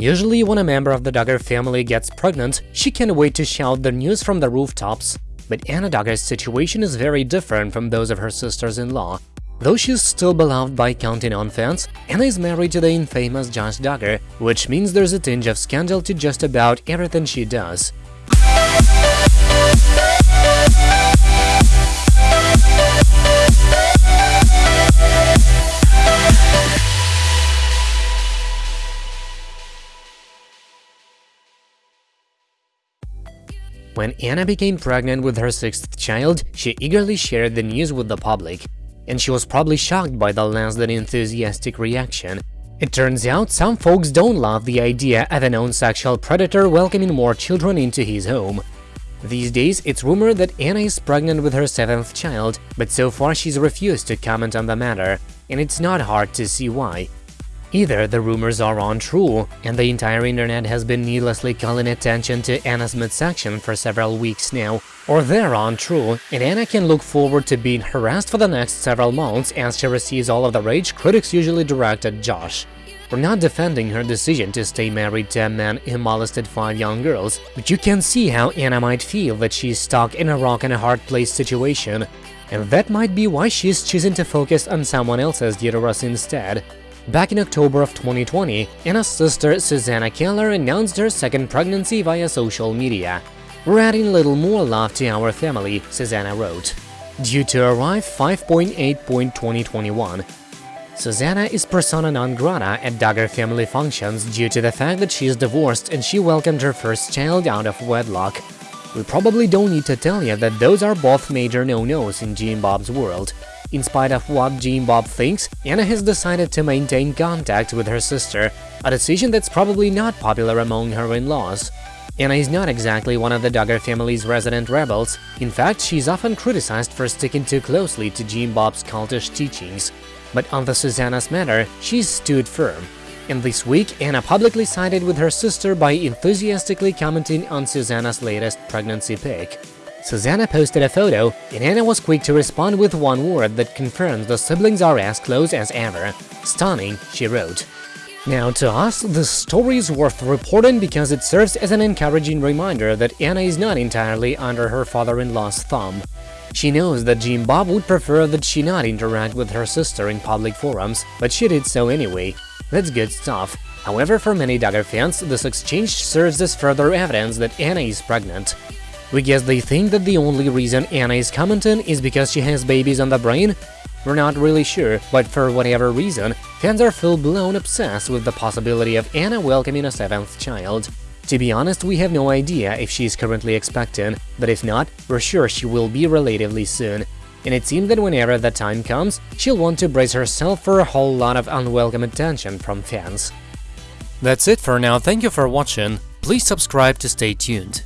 Usually when a member of the Duggar family gets pregnant, she can't wait to shout the news from the rooftops. But Anna Duggar's situation is very different from those of her sisters-in-law. Though she's still beloved by Counting On fans, Anna is married to the infamous Josh Duggar, which means there's a tinge of scandal to just about everything she does. When Anna became pregnant with her sixth child, she eagerly shared the news with the public, and she was probably shocked by the less than enthusiastic reaction. It turns out some folks don't love the idea of a known sexual predator welcoming more children into his home. These days, it's rumored that Anna is pregnant with her seventh child, but so far she's refused to comment on the matter, and it's not hard to see why. Either the rumors are untrue, and the entire internet has been needlessly calling attention to Anna's midsection for several weeks now, or they're untrue, and Anna can look forward to being harassed for the next several months as she receives all of the rage critics usually direct at Josh. We're not defending her decision to stay married to a man who molested five young girls, but you can see how Anna might feel that she's stuck in a rock-and-a-hard-place situation, and that might be why she's choosing to focus on someone else's uterus instead. Back in October of 2020, Anna's sister Susanna Keller announced her second pregnancy via social media. We're adding a little more love to our family, Susanna wrote. Due to arrive 5.8.2021. Susanna is persona non grata at Duggar family functions due to the fact that she is divorced and she welcomed her first child out of wedlock. We probably don't need to tell you that those are both major no-nos in Jim Bob's world. In spite of what Jim Bob thinks, Anna has decided to maintain contact with her sister, a decision that's probably not popular among her in-laws. Anna is not exactly one of the Duggar family's resident rebels, in fact she's often criticized for sticking too closely to Jim Bob's cultish teachings. But on the Susanna's matter, she's stood firm. And this week, Anna publicly sided with her sister by enthusiastically commenting on Susanna's latest pregnancy pic. Susanna posted a photo, and Anna was quick to respond with one word that confirms the siblings are as close as ever. Stunning, she wrote. Now, to us, this story is worth reporting because it serves as an encouraging reminder that Anna is not entirely under her father-in-law's thumb. She knows that Jim Bob would prefer that she not interact with her sister in public forums, but she did so anyway. That's good stuff. However, for many Duggar fans, this exchange serves as further evidence that Anna is pregnant. We guess they think that the only reason Anna is commenting is because she has babies on the brain? We're not really sure, but for whatever reason, fans are full-blown obsessed with the possibility of Anna welcoming a seventh child. To be honest, we have no idea if she is currently expecting, but if not, we're sure she will be relatively soon. And it seems that whenever that time comes, she'll want to brace herself for a whole lot of unwelcome attention from fans. That's it for now, thank you for watching, please subscribe to stay tuned.